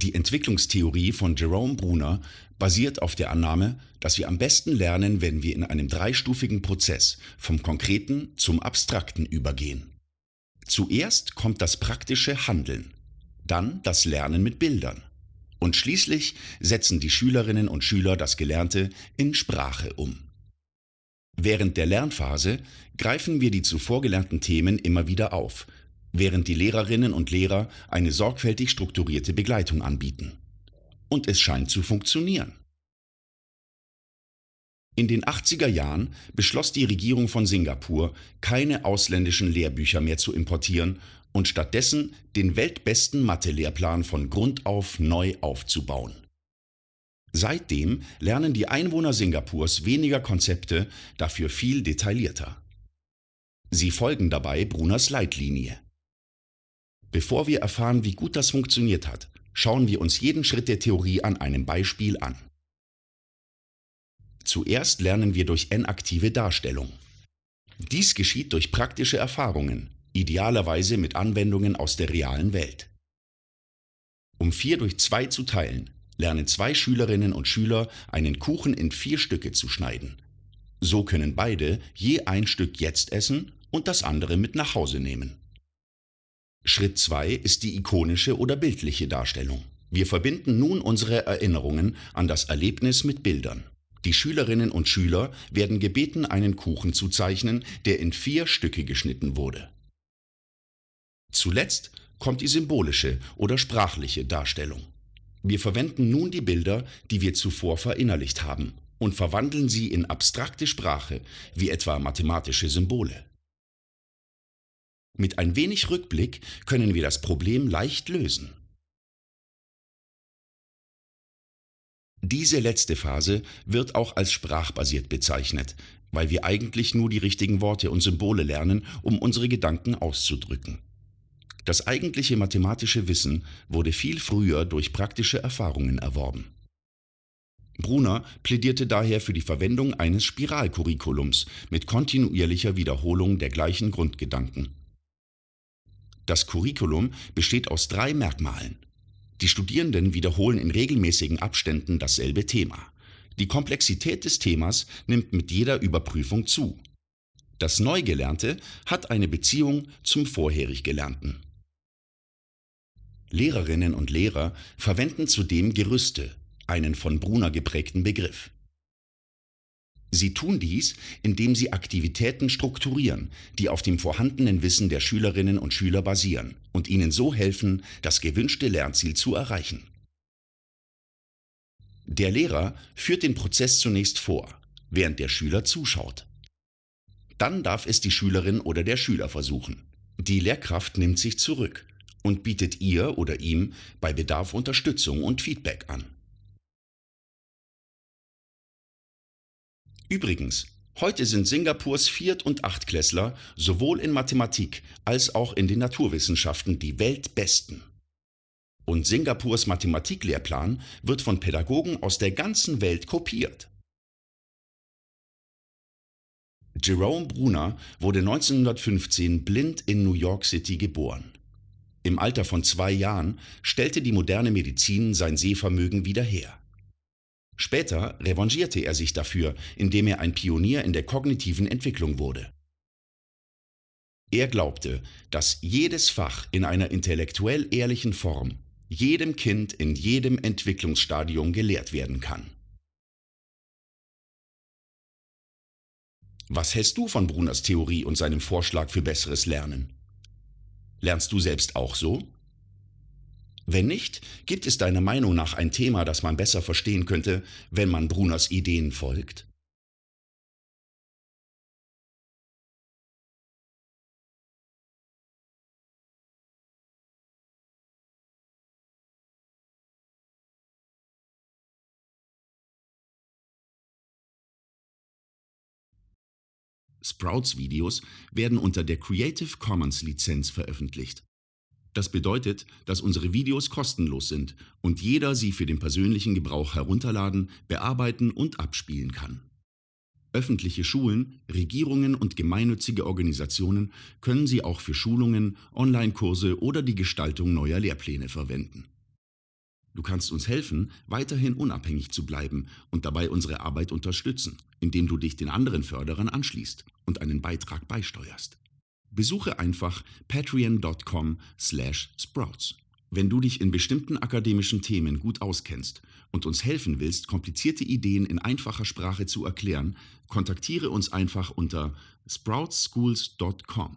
Die Entwicklungstheorie von Jerome Bruner basiert auf der Annahme, dass wir am besten lernen, wenn wir in einem dreistufigen Prozess vom Konkreten zum Abstrakten übergehen. Zuerst kommt das praktische Handeln, dann das Lernen mit Bildern und schließlich setzen die Schülerinnen und Schüler das Gelernte in Sprache um. Während der Lernphase greifen wir die zuvor gelernten Themen immer wieder auf – während die Lehrerinnen und Lehrer eine sorgfältig strukturierte Begleitung anbieten. Und es scheint zu funktionieren. In den 80er Jahren beschloss die Regierung von Singapur, keine ausländischen Lehrbücher mehr zu importieren und stattdessen den weltbesten Mathe-Lehrplan von Grund auf neu aufzubauen. Seitdem lernen die Einwohner Singapurs weniger Konzepte, dafür viel detaillierter. Sie folgen dabei Bruners Leitlinie. Bevor wir erfahren, wie gut das funktioniert hat, schauen wir uns jeden Schritt der Theorie an einem Beispiel an. Zuerst lernen wir durch N-aktive Darstellung. Dies geschieht durch praktische Erfahrungen, idealerweise mit Anwendungen aus der realen Welt. Um 4 durch 2 zu teilen, lernen zwei Schülerinnen und Schüler, einen Kuchen in vier Stücke zu schneiden. So können beide je ein Stück jetzt essen und das andere mit nach Hause nehmen. Schritt 2 ist die ikonische oder bildliche Darstellung. Wir verbinden nun unsere Erinnerungen an das Erlebnis mit Bildern. Die Schülerinnen und Schüler werden gebeten, einen Kuchen zu zeichnen, der in vier Stücke geschnitten wurde. Zuletzt kommt die symbolische oder sprachliche Darstellung. Wir verwenden nun die Bilder, die wir zuvor verinnerlicht haben, und verwandeln sie in abstrakte Sprache, wie etwa mathematische Symbole. Mit ein wenig Rückblick können wir das Problem leicht lösen. Diese letzte Phase wird auch als sprachbasiert bezeichnet, weil wir eigentlich nur die richtigen Worte und Symbole lernen, um unsere Gedanken auszudrücken. Das eigentliche mathematische Wissen wurde viel früher durch praktische Erfahrungen erworben. Brunner plädierte daher für die Verwendung eines Spiralcurriculums mit kontinuierlicher Wiederholung der gleichen Grundgedanken. Das Curriculum besteht aus drei Merkmalen. Die Studierenden wiederholen in regelmäßigen Abständen dasselbe Thema. Die Komplexität des Themas nimmt mit jeder Überprüfung zu. Das Neugelernte hat eine Beziehung zum vorherig Gelernten. Lehrerinnen und Lehrer verwenden zudem Gerüste, einen von Brunner geprägten Begriff. Sie tun dies, indem sie Aktivitäten strukturieren, die auf dem vorhandenen Wissen der Schülerinnen und Schüler basieren und ihnen so helfen, das gewünschte Lernziel zu erreichen. Der Lehrer führt den Prozess zunächst vor, während der Schüler zuschaut. Dann darf es die Schülerin oder der Schüler versuchen. Die Lehrkraft nimmt sich zurück und bietet ihr oder ihm bei Bedarf Unterstützung und Feedback an. Übrigens, heute sind Singapurs Viert- und Achtklässler sowohl in Mathematik als auch in den Naturwissenschaften die Weltbesten. Und Singapurs Mathematiklehrplan wird von Pädagogen aus der ganzen Welt kopiert. Jerome Bruner wurde 1915 blind in New York City geboren. Im Alter von zwei Jahren stellte die moderne Medizin sein Sehvermögen wieder her. Später revanchierte er sich dafür, indem er ein Pionier in der kognitiven Entwicklung wurde. Er glaubte, dass jedes Fach in einer intellektuell ehrlichen Form jedem Kind in jedem Entwicklungsstadium gelehrt werden kann. Was hältst du von Bruners Theorie und seinem Vorschlag für besseres Lernen? Lernst du selbst auch so? Wenn nicht, gibt es deiner Meinung nach ein Thema, das man besser verstehen könnte, wenn man Bruners Ideen folgt? Sprouts Videos werden unter der Creative Commons Lizenz veröffentlicht. Das bedeutet, dass unsere Videos kostenlos sind und jeder sie für den persönlichen Gebrauch herunterladen, bearbeiten und abspielen kann. Öffentliche Schulen, Regierungen und gemeinnützige Organisationen können sie auch für Schulungen, Online-Kurse oder die Gestaltung neuer Lehrpläne verwenden. Du kannst uns helfen, weiterhin unabhängig zu bleiben und dabei unsere Arbeit unterstützen, indem du dich den anderen Förderern anschließt und einen Beitrag beisteuerst. Besuche einfach patreon.com/sprouts. Wenn du dich in bestimmten akademischen Themen gut auskennst und uns helfen willst, komplizierte Ideen in einfacher Sprache zu erklären, kontaktiere uns einfach unter sproutschools.com.